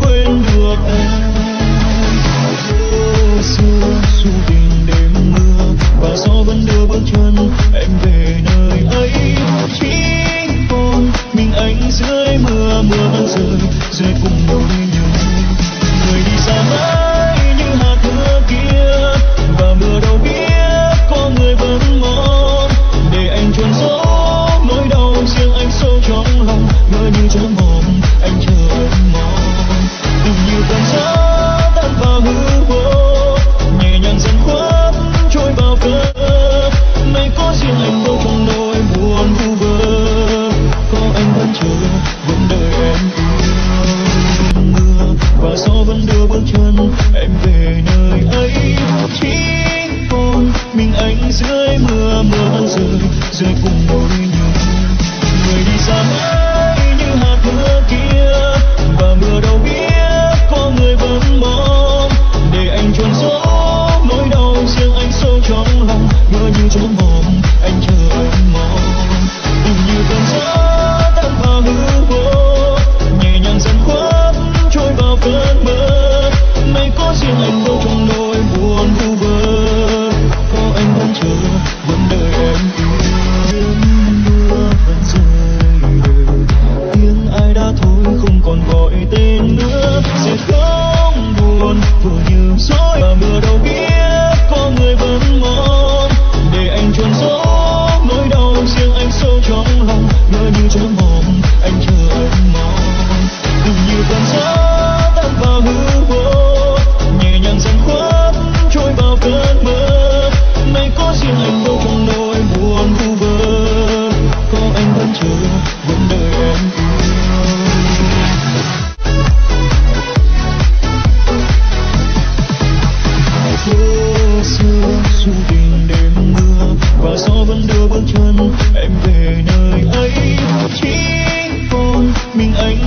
quên được em. Xưa dù tình đêm mưa và gió vẫn đưa bước chân em về nơi ấy. Chỉ còn mình anh dưới mưa mưa vẫn rơi rơi cùng đôi nhau người đi xa mãi như hạt mưa kia và mưa đâu biết có người vẫn mong. Để anh chôn giấu nỗi đau riêng anh sâu trong lòng mưa như chốn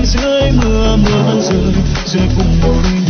dưới mưa mưa rơi rơi cùng đôi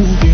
to be